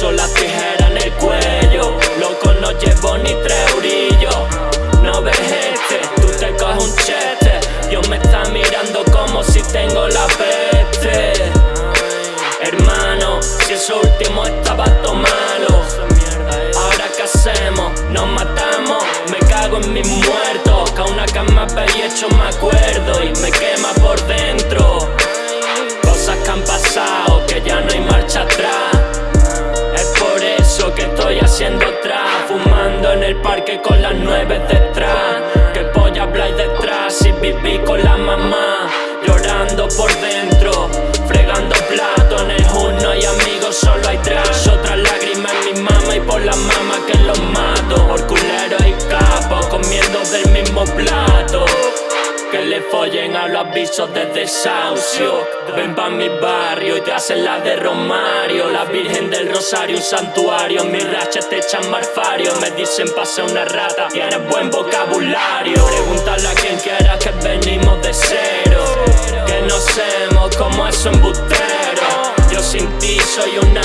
puso la tijera en el cuello. Loco no llevo ni tres orillos. No ves este, tú te coges un chete. Dios me está mirando como si tengo la peste. Hermano, si eso último estaba todo malo. Ahora qué hacemos, nos matamos. Me cago en mis muertos. Que a una cama y hecho me acuerdo con las nueve follen a los avisos de desahucio Ven pa' mi barrio y te hacen la de Romario. La Virgen del Rosario, un santuario. Mis rachas te echan marfario. Me dicen pasa una rata, tienes buen vocabulario Pregúntale a quien quiera que venimos de cero. Que no hacemos como eso embustero Yo sin ti soy un